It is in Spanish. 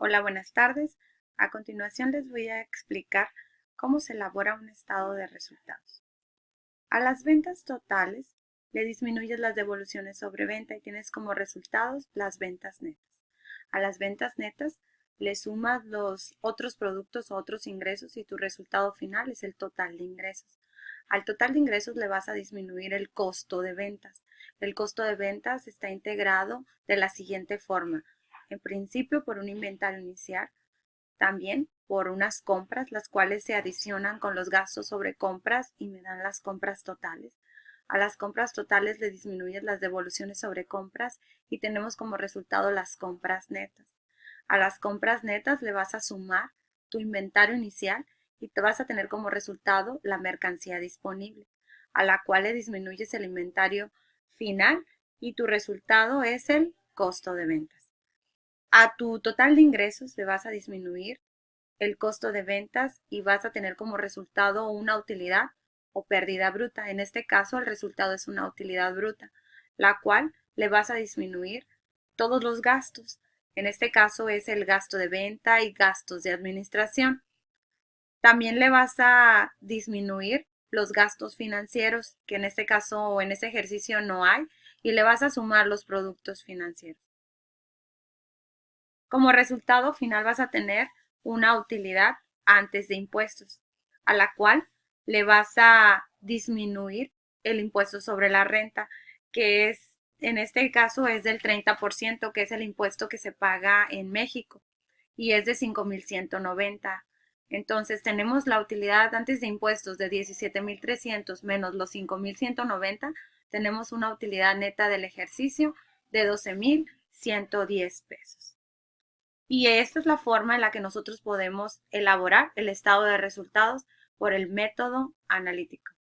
Hola, buenas tardes. A continuación les voy a explicar cómo se elabora un estado de resultados. A las ventas totales le disminuyes las devoluciones sobre venta y tienes como resultados las ventas netas. A las ventas netas le sumas los otros productos o otros ingresos y tu resultado final es el total de ingresos. Al total de ingresos le vas a disminuir el costo de ventas. El costo de ventas está integrado de la siguiente forma en principio por un inventario inicial, también por unas compras, las cuales se adicionan con los gastos sobre compras y me dan las compras totales. A las compras totales le disminuyes las devoluciones sobre compras y tenemos como resultado las compras netas. A las compras netas le vas a sumar tu inventario inicial y te vas a tener como resultado la mercancía disponible, a la cual le disminuyes el inventario final y tu resultado es el costo de ventas. A tu total de ingresos le vas a disminuir el costo de ventas y vas a tener como resultado una utilidad o pérdida bruta. En este caso, el resultado es una utilidad bruta, la cual le vas a disminuir todos los gastos. En este caso es el gasto de venta y gastos de administración. También le vas a disminuir los gastos financieros, que en este caso o en este ejercicio no hay, y le vas a sumar los productos financieros. Como resultado final vas a tener una utilidad antes de impuestos, a la cual le vas a disminuir el impuesto sobre la renta, que es, en este caso, es del 30%, que es el impuesto que se paga en México, y es de 5.190. Entonces, tenemos la utilidad antes de impuestos de 17.300 menos los 5.190, tenemos una utilidad neta del ejercicio de 12.110 pesos. Y esta es la forma en la que nosotros podemos elaborar el estado de resultados por el método analítico.